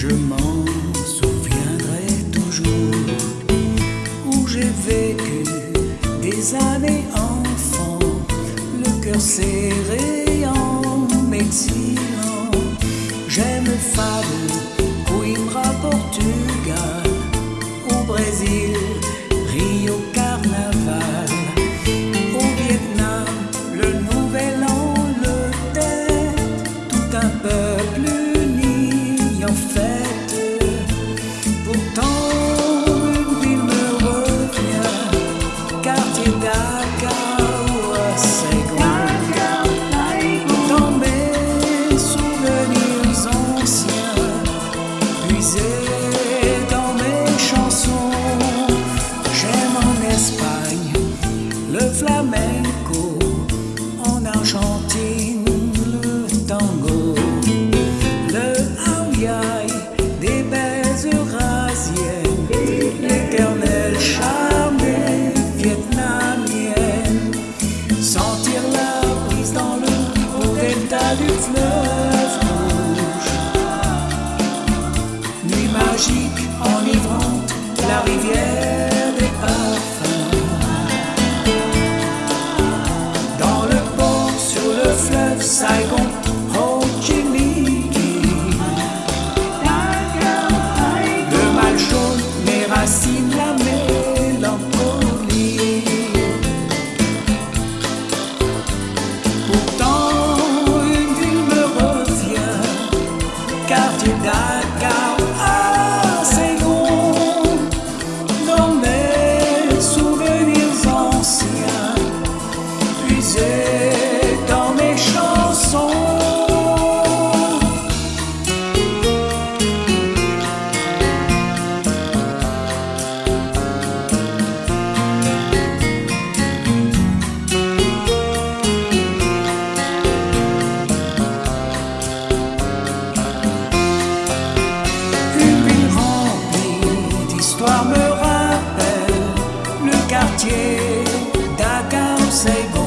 je m'en souviendrai toujours où j'ai vécu des années enfant, le cœur serré en m'exilant. J'aime Fable, Coimbra, Portugal, au Brésil. Flamenco, en Argentine le tango, le hawaï des belles eurasiennes, l'éternel charme des vietnamiennes. Sentir la brise dans le haut delta du fleuve rouge. Nuit magique, enivrante, la rivière Saigon, chê ta cao say